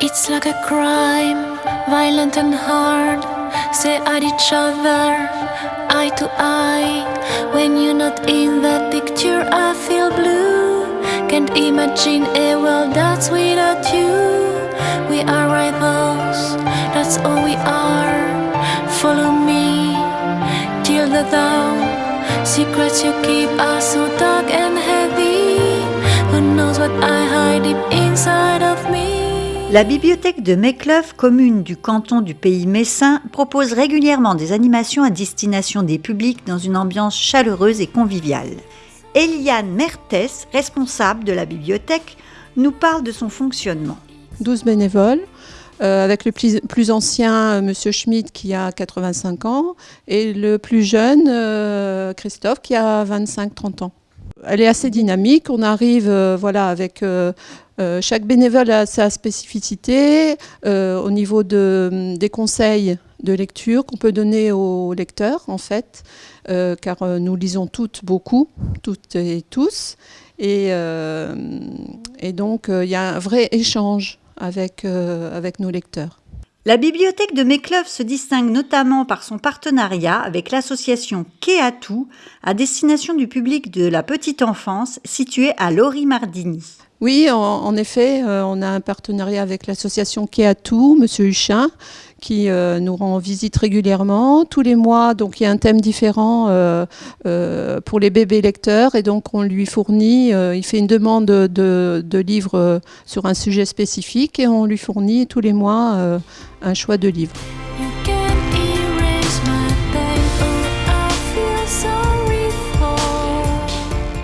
It's like a crime, violent and hard. Say at each other, eye to eye. When you're not in that picture, I feel blue. Can't imagine a world that's without you. We are rivals, that's all we are. Follow me till the dawn. Secrets you keep are so dark and heavy. Who knows what I hide deep inside? La bibliothèque de Mécleuve, commune du canton du pays messin, propose régulièrement des animations à destination des publics dans une ambiance chaleureuse et conviviale. Eliane Mertes, responsable de la bibliothèque, nous parle de son fonctionnement. 12 bénévoles, euh, avec le plus, ancien, euh, Monsieur Schmidt, qui a 85 ans, et le plus jeune, euh, Christophe, qui a 25-30 ans. Elle est assez dynamique. On arrive voilà, avec euh, chaque bénévole a sa spécificité euh, au niveau de, des conseils de lecture qu'on peut donner aux lecteurs, en fait, euh, car nous lisons toutes beaucoup, toutes et tous. Et, donc, il y a un vrai échange avec, nos lecteurs. La bibliothèque de Mécleuve se distingue notamment par son partenariat avec l'association Keatou à destination du public de la petite enfance située à Lori-Mardini. Oui, en, effet, euh, on a un partenariat avec l'association Keatou, Monsieur Huchin, qui euh, nous rend visite régulièrement. Tous les mois, donc il y a un thème différent euh, pour les bébés lecteurs et donc on lui fournit, il fait une demande de, livres sur un sujet spécifique et on lui fournit tous les mois un choix de livres.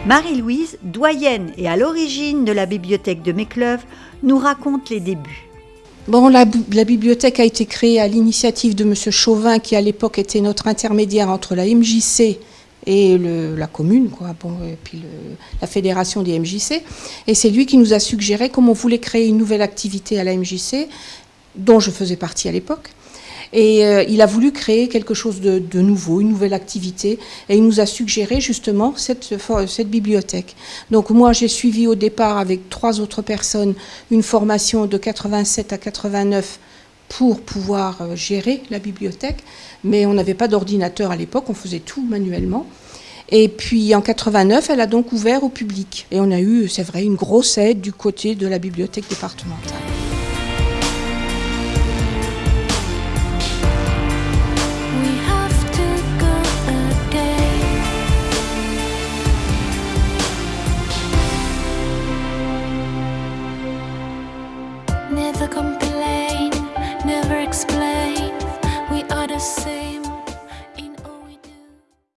Marie-Louise, doyenne et à l'origine de la bibliothèque de Mécleuve, nous raconte les débuts. La, bibliothèque a été créée à l'initiative de Monsieur Chauvin, qui à l'époque était notre intermédiaire entre la MJC et la commune, et puis la fédération des MJC. Et c'est lui qui nous a suggéré, comme on voulait créer une nouvelle activité à la MJC, dont je faisais partie à l'époque. Et euh, il a voulu créer quelque chose de, nouveau, une nouvelle activité, et il nous a suggéré justement cette, cette bibliothèque. Donc moi, j'ai suivi au départ avec trois autres personnes une formation de 87 à 89 pour pouvoir euh, gérer la bibliothèque, mais on n'avait pas d'ordinateur à l'époque, on faisait tout manuellement. Et puis en 89, elle a donc ouvert au public. Et on a eu, c'est vrai, une grosse aide du côté de la bibliothèque départementale. Complain, never explain. We are the same.